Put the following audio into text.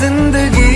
जिंदगी